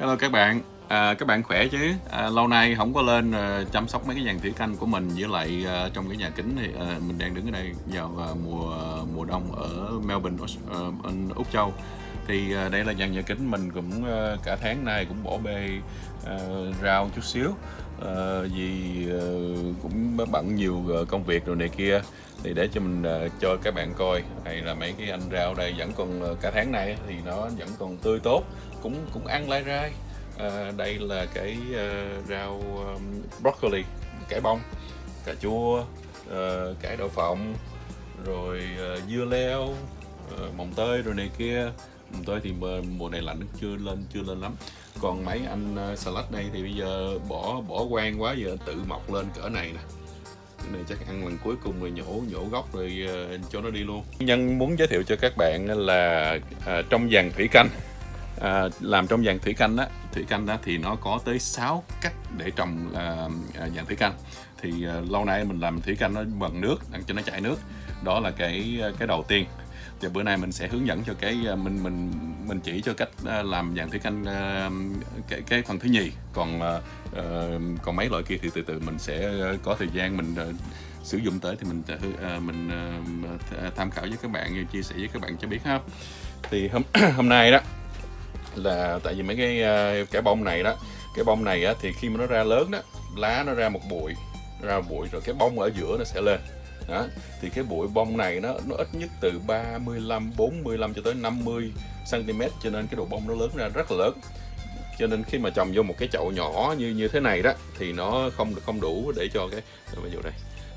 Hello các bạn, à, các bạn khỏe chứ? À, lâu nay không có lên à, chăm sóc mấy cái dàn thủy canh của mình với lại à, trong cái nhà kính thì à, mình đang đứng ở đây vào à, mùa mùa đông ở Melbourne, à, Úc Châu. Thì à, đây là dàn nhà kính mình cũng à, cả tháng nay cũng bỏ bê à, rau chút xíu à, vì à, cũng bận nhiều ờ, công việc rồi này kia. Thì để cho mình à, cho các bạn coi. Hay là mấy cái anh rau đây vẫn còn cả tháng nay thì nó vẫn còn tươi tốt cũng cũng ăn lai rai. À, đây là cái uh, rau um, broccoli cải bông cà chua uh, cải đậu phộng rồi uh, dưa leo uh, mồng tơi rồi này kia. Mồng tơi thì mùa, này lạnh chưa lên chưa lên lắm còn mấy anh ờ, salad đây thì bây giờ bỏ bỏ quan quá giờ tự mọc lên cỡ này nè. Cái này chắc ăn lần cuối cùng rồi nhổ nhổ gốc rồi ờ, cho nó đi luôn. Nhân muốn giới thiệu cho các bạn là à, trong dàn thủy canh. À, làm trong dàn thủy canh á thủy canh đó thì nó có tới 6 cách để trồng à, dàn thủy canh. Thì à, lâu nay mình làm thủy canh nó bằng nước để cho nó chảy nước. Đó là cái cái đầu tiên và bữa nay mình sẽ hướng dẫn cho cái à, mình mình mình chỉ cho cách à, làm dàn thủy canh à, cái cái phần thứ nhì. Còn uh, còn mấy loại kia thì từ từ mình sẽ có thời gian mình uh, sử dụng tới thì mình uh, mình uh, tham khảo với các bạn chia sẻ với các bạn cho biết ha. Thì hôm hôm nay đó là tại vì mấy cái cái bông này đó cái bông này á, thì khi mà nó ra lớn đó lá nó ra một bụi ra bụi rồi cái bông ở giữa nó sẽ lên đó thì cái bụi bông này nó nó ít nhất từ 35 45 cho tới 50 cm cho nên cái độ bông nó lớn ra rất là lớn. Cho nên khi mà trồng vô một cái chậu nhỏ như như thế này đó thì nó không không đủ để cho cái ví dụ đây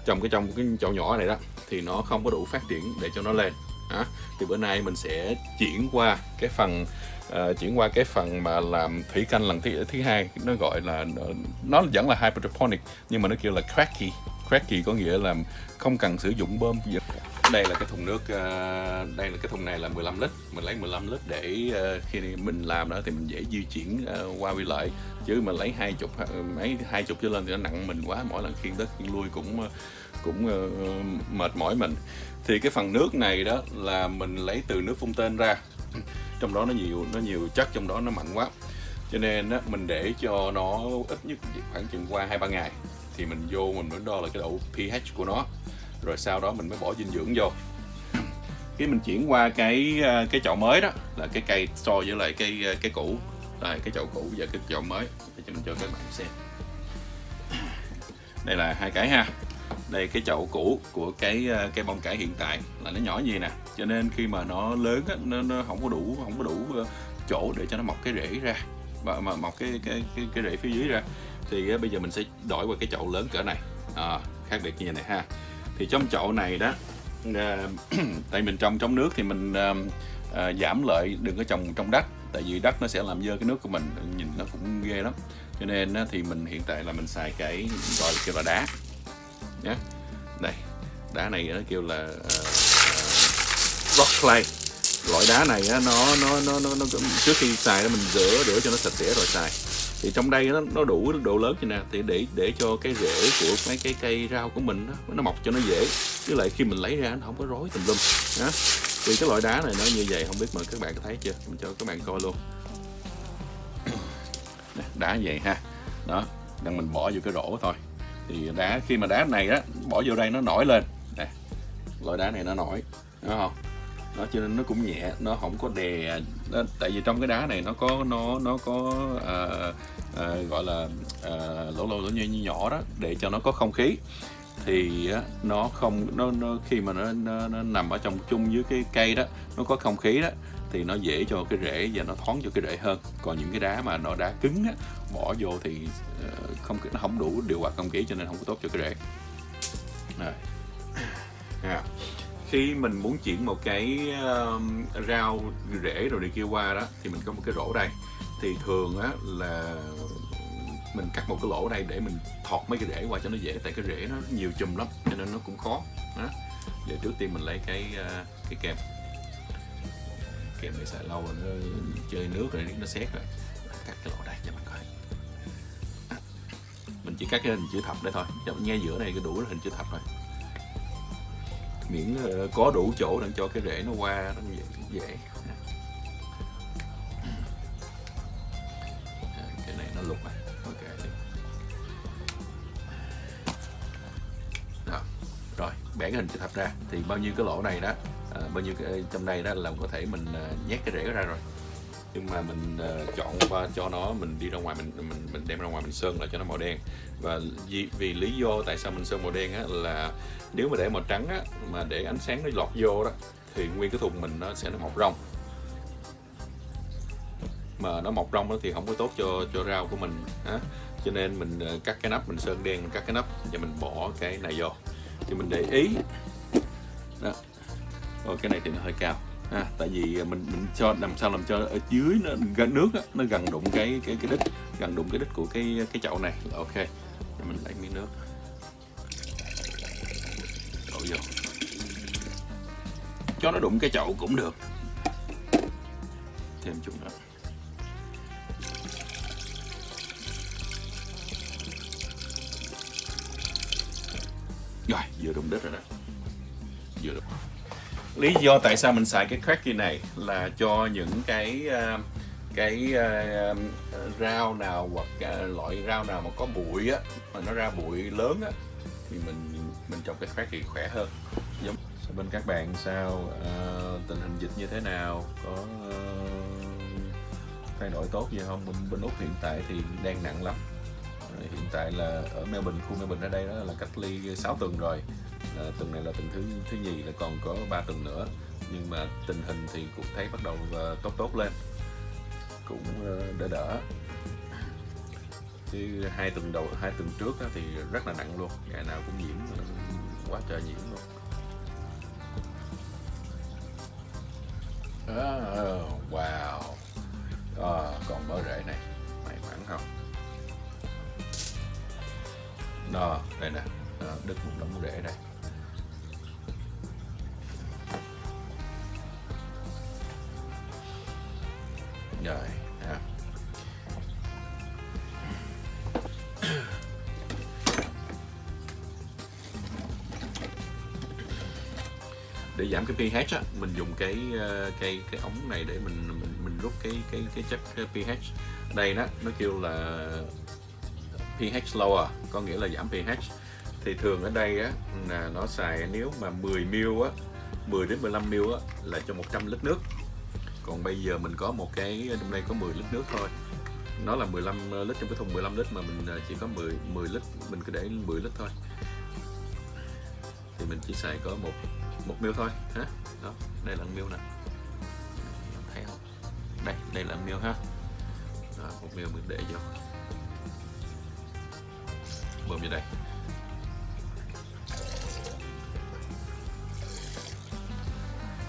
trồng cái trong cái chậu nhỏ này đó thì nó không có đủ phát triển để cho nó lên. Đó. thì bữa nay mình sẽ chuyển qua cái phần uh, chuyển qua cái phần mà làm thủy canh lần thứ thứ hai nó gọi là nó vẫn là hydroponic nhưng mà nó kêu là cracky cracky có nghĩa là không cần sử dụng bơm. Gì đây là cái thùng nước ờ, đây là cái thùng này là 15 lít. Mình lấy 15 lít để ờ, khi mình làm đó thì mình dễ di chuyển ờ, qua vi lại. Chứ mà lấy hai chục mấy hai chục trở lên thì nó nặng mình quá. Mỗi lần khiên tới khiên lui cũng cũng mệt mỏi mình. Thì cái phần nước này đó là mình lấy từ nước phun tên ra. Trong đó nó nhiều nó nhiều chất trong đó nó mạnh quá. Cho nên á, mình để cho nó ít nhất khoảng chừng qua hai ba ngày thì mình vô mình mới đo là cái độ pH của nó. Rồi sau đó mình mới bỏ dinh dưỡng vô. Khi mình chuyển qua cái ờ, cái chậu mới đó là cái cây so với lại cái ờ, cái cũ đây cái chậu cũ và cái chậu mới. Để cho mình cho các bạn xem. Đây là hai cái ha. Đây cái chậu cũ của cái ờ, cái bông cải hiện tại là nó nhỏ như nè. Cho nên khi mà nó lớn á, nó, nó không có đủ không có đủ chỗ để cho nó mọc cái rễ ra. Và mà mọc cái cái cái, cái rễ phía dưới ra thì uh, bây giờ mình sẽ đổi qua cái chậu lớn cỡ này. À, khác biệt như này ha. Thì trong chậu này đó uh, tại mình trồng trong nước thì mình uh, uh, giảm lợi đừng có trồng trong đất. Tại vì đất nó sẽ làm dơ cái nước của mình nhìn nó cũng ghê lắm. Cho nên uh, thì mình hiện tại là mình xài cái gọi là kêu là đá. Nhé đây đá này nó kêu là uh, rock clay. Loại đá này á, nó, nó nó nó nó trước khi xài mình rửa rửa cho nó sạch sẽ rồi xài thì trong đây nó, nó đủ độ lớn như nè thì để để cho cái rễ của mấy cái cây rau của mình đó, nó mọc cho nó dễ. Với lại khi mình lấy ra nó không có rối tùm lum đó. thì cái loại đá này nó như vậy không biết mà các bạn có thấy chưa? Mình cho các bạn coi luôn. Đá vậy ha. Đó đang mình bỏ vô cái rổ thôi. Thì đá khi mà đá này á bỏ vô đây nó nổi lên. Nè loại đá này nó nổi đúng không? Nó cho nên nó cũng nhẹ nó không có đè. Nó, tại vì trong cái đá này nó có nó nó có à, à, gọi là à, lỗ lỗ lỗ như, như nhỏ đó để cho nó có không khí. Thì nó không nó, nó khi mà nó, nó, nó nằm ở trong chung với cái cây đó nó có không khí đó thì nó dễ cho cái rễ và nó thoáng cho cái rễ hơn. Còn những cái đá mà nó đá cứng á, bỏ vô thì uh, không nó không đủ điều hòa không khí cho nên không có tốt cho cái rễ. Rồi. Yeah khi mình muốn chuyển một cái uh, rau rễ rồi đi kia qua đó thì mình có một cái rổ đây. Thì thường á là mình cắt một cái lỗ đây để mình thọt mấy cái rễ qua cho nó dễ tại cái rễ nó nhiều chùm lắm cho nên nó cũng khó đó. Giờ trước tiên mình lấy cái uh, cái kem kem này xài lâu rồi nó chơi nước rồi nó xét rồi. Cắt cái lỗ đây cho mình coi. Mình chỉ cắt cái hình chữ thập đây thôi cho nghe giữa này cái đủ hình chữ thập rồi miễn ờ, có đủ chỗ để cho cái rễ nó qua nó dễ, dễ. lục này ok. Đó. rồi bẻ cái hình chữ thập ra thì bao nhiêu cái lỗ này đó à, bao nhiêu cái trong đây đó là có thể mình ờ, nhét cái rễ ra rồi nhưng mà mình uh, chọn qua cho nó mình đi ra ngoài mình mình mình đem ra ngoài mình sơn lại cho nó màu đen. Và vì, vì lý do tại sao mình sơn màu đen á là nếu mà để màu trắng á mà để ánh sáng nó lọt vô đó thì nguyên cái thùng mình nó sẽ nó mọc rong. Mà nó mọc rong đó thì không có tốt cho cho rau của mình á. Cho nên mình ờ, cắt cái nắp mình sơn đen mình cắt cái nắp và mình bỏ cái này vô. Thì mình để ý. Đó. Ồ, cái này thì nó hơi cao à, tại vì mình mình cho làm sao làm cho ở dưới nó gần nước nó gần đụng cái cái cái đít gần đụng cái đít của cái cái chậu này. Ok. Rồi mình lấy miếng nước. Đổ vô. Cho nó đụng cái chậu cũng được. Thêm chút nữa. Rồi vừa đụng đất rồi đó. Vừa đụng lý do tại sao mình xài cái cracky này là cho những cái uh, cái uh, rau nào hoặc uh, loại rau nào mà có bụi á mà nó ra bụi lớn á thì mình mình trồng cái cracky khỏe hơn. Giống bên các bạn sao uh, tình hình dịch như thế nào? Có uh, thay đổi tốt gì không? Bên, bên úc hiện tại thì đang nặng lắm. Hiện tại là ở Melbourne khu Melbourne ở đây đó là cách ly 6 tuần rồi à, tuần này là tuần thứ thứ nhì là còn có 3 tuần nữa. Nhưng mà tình hình thì cũng thấy bắt đầu uh, tốt tốt lên. Cũng uh, đỡ đỡ. Chứ hai tuần đầu hai tuần trước đó thì rất là nặng luôn. Ngày nào cũng nhiễm quá trời nhiễm luôn. Oh, wow. À, còn mỡ rễ này. May mắn không? Đó đây nè. Đứt một đống rễ đây. Để giảm cái pH á, mình dùng cái ờ, cái cái ống này để mình mình, mình rút cái cái cái chất pH. Đây đó nó kêu là pH lower có nghĩa là giảm pH. Thì thường ở đây á là nó xài nếu mà 10 ml á 10 đến 15 ml á là cho 100 lít nước. Còn bây giờ mình có một cái trong đây có 10 lít nước thôi. Nó là 15 ờ, lít trong cái thùng 15 lít mà mình ờ, chỉ có 10 10 lít mình cứ để 10 lít thôi. Thì mình chỉ xài có một một miêu thôi hả? Đó đây là miêu nè. Thấy không? Đây đây là miêu ha. Đó, một miêu mình để vô. Bơm vô đây.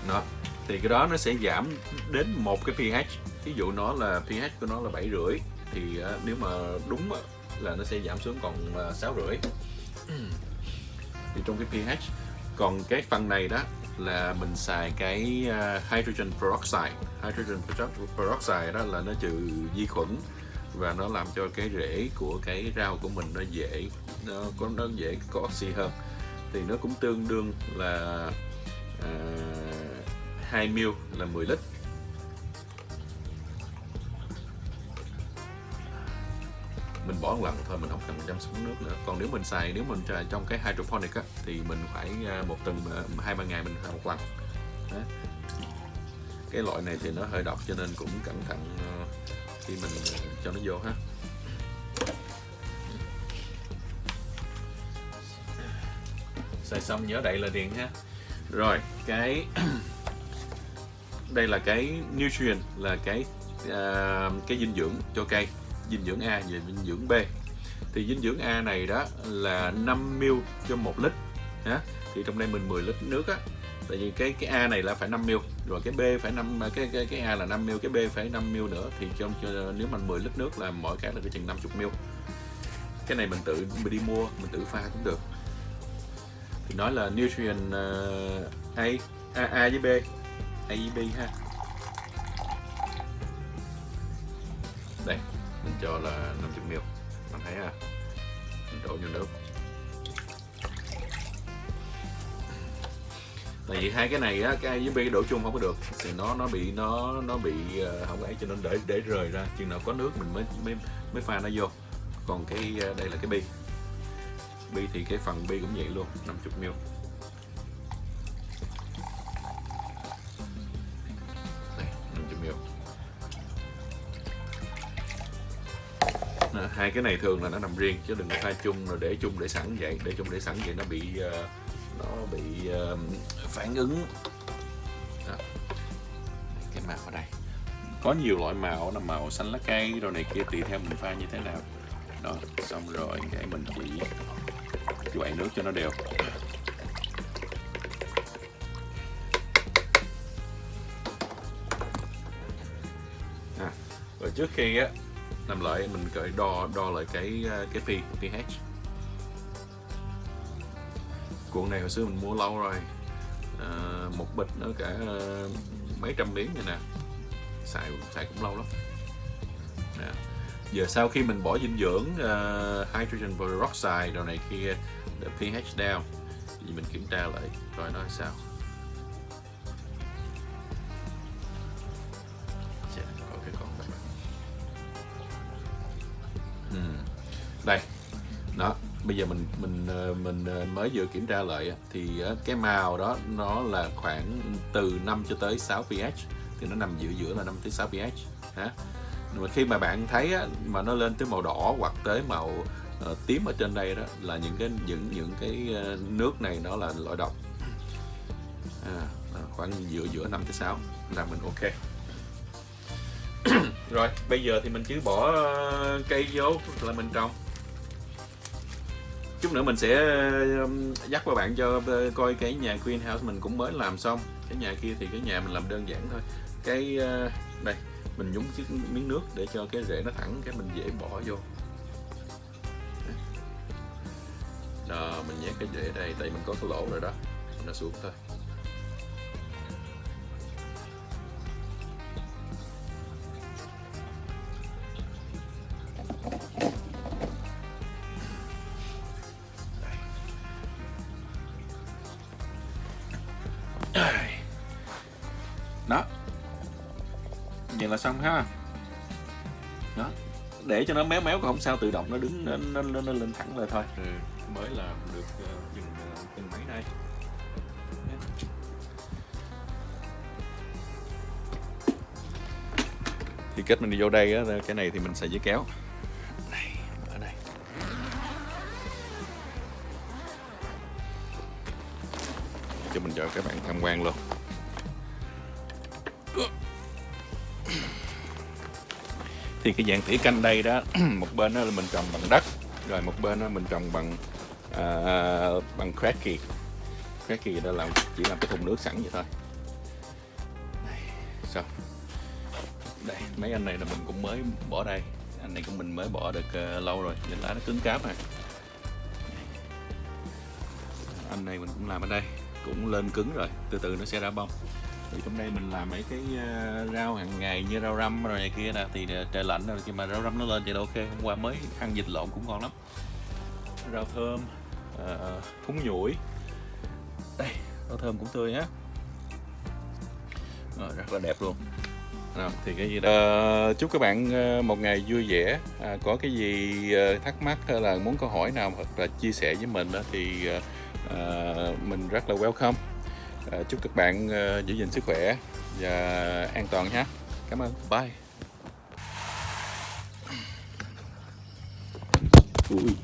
Đó thì cái đó nó sẽ giảm đến một cái pH. Ví dụ nó là pH của nó là bảy rưỡi thì à, nếu mà đúng là nó sẽ giảm xuống còn à, sáu rưỡi. Thì trong cái pH còn cái phần này đó là mình xài cái uh, hydrogen peroxide. Hydrogen peroxide đó là nó trừ vi khuẩn và nó làm cho cái rễ của cái rau của mình nó dễ nó có nó dễ có oxy hơn. Thì nó cũng tương đương là à, uh, 2 ml là 10 lít. Một lần thôi mình không cần chăm sóc nước nữa. Còn nếu mình xài nếu mình xài trong cái hydroponic á, thì mình phải à, một tuần hai ba ngày mình xài một lần. Đó. cái loại này thì nó hơi độc cho nên cũng cẩn thận à, khi mình cho nó vô ha. Xài xong nhớ đậy là điện ha. Rồi cái đây là cái nutrient là cái uh, cái dinh dưỡng cho cây dinh dưỡng A và dinh dưỡng B. Thì dinh dưỡng A này đó là 5 ml cho 1 lít ha? Thì trong đây mình 10 lít nước á. Tại vì cái cái A này là phải 5 ml rồi cái B phải 5 cái cái cái A là 5 ml cái B phải 5 ml nữa. Thì trong nếu mình 10 lít nước là mỗi cái là cái chừng 50 ml. Cái này mình tự mình đi mua mình tự pha cũng được. Thì nói là nutrient uh, A, A A với B A với B ha. Cho là 50 ml bạn thấy à, mình đổ vô nước. Tại vì hai cái này á cái với bi đổ chung không có được thì nó nó bị nó nó bị ờ, không ấy cho nên để để rời ra. Chừng nào có nước mình mới mới mới pha nó vô. Còn cái ờ, đây là cái bi. Bi thì cái phần bi cũng vậy luôn 50 ml nữa hai cái này thường là nó nằm riêng chứ đừng có pha chung rồi để chung để sẵn vậy. Để chung để sẵn vậy nó bị ờ, nó bị ờ, phản ứng. Đó. cái màu ở đây. Có nhiều loại màu là màu xanh lá cây rồi này kia tùy theo mình pha như thế nào. Đó xong rồi cái mình chỉ quậy nước cho nó đều. À, rồi trước khi á làm lại mình cởi đo đo lại cái ờ, cái pH pH. Cuộn này hồi xưa mình mua lâu rồi. À, một bịch nó cả ờ, mấy trăm miếng này nè. Xài xài cũng lâu lắm. Nè. giờ sau khi mình bỏ dinh dưỡng uh, hydrogen peroxide rồi này kia để pH down thì mình kiểm tra lại coi nó sao. Đây. Đó bây giờ mình mình ờ, mình ờ, mới vừa kiểm tra lại thì ờ, cái màu đó nó là khoảng từ 5 cho tới 6 pH thì nó nằm giữa giữa là 5 tới 6 pH ha. Mà khi mà bạn thấy mà nó lên tới màu đỏ hoặc tới màu tím ở trên đây đó là những cái những những cái nước này nó là loại độc à, khoảng giữa giữa 5 tới 6 là mình ok. Rồi bây giờ thì mình chỉ bỏ cây vô là mình trồng chút nữa mình sẽ um, dắt các bạn cho uh, coi cái nhà greenhouse mình cũng mới làm xong. Cái nhà kia thì cái nhà mình làm đơn giản thôi. Cái uh, đây, mình nhúng chiếc miếng nước để cho cái rễ nó thẳng, cái mình dễ bỏ vô. Đó, mình nhét cái rễ đây, tại mình có cái lỗ rồi đó, nó xuống thôi. Là xong ha. Đó. Để cho nó méo méo cũng không sao tự động nó đứng nó, nó, nó, nó lên thẳng lên thôi. Ừ, mới làm được uh, chừng uh, chừng mấy đây? Thì kết mình đi vô đây á cái này thì mình sẽ giấy kéo. Đây ở đây. Cho mình cho các bạn tham quan luôn. Thì cái dạng tỉa canh đây đó một bên đó là mình trồng bằng đất rồi một bên đó mình trồng bằng à, bằng cracky cracky đó là chỉ làm cái thùng nước sẵn vậy thôi. Đây, xong. Đây mấy anh này là mình cũng mới bỏ đây. Anh này cũng mình mới bỏ được uh, lâu rồi. Nhìn lá nó cứng cáp này. Anh này mình cũng làm ở đây. Cũng lên cứng rồi. Từ từ nó sẽ ra bông thì trong đây mình làm mấy cái uh, rau hàng ngày như rau răm rồi này kia nè thì uh, trời lạnh rồi khi mà rau răm nó lên thì ok hôm qua mới ăn vịt lộn cũng ngon lắm. Rau thơm uh, thúng nhủi. Đây rau thơm cũng tươi á rồi, rất là đẹp luôn. À, thì cái gì đó? Uh, chúc các bạn một ngày vui vẻ. À, có cái gì thắc mắc hay là muốn câu hỏi nào hoặc là chia sẻ với mình đó, thì uh, mình rất là welcome À, chúc các bạn uh, giữ gìn sức khỏe và an toàn nhé. Cảm ơn. Bye. Ui.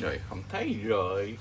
Rồi không thấy rồi.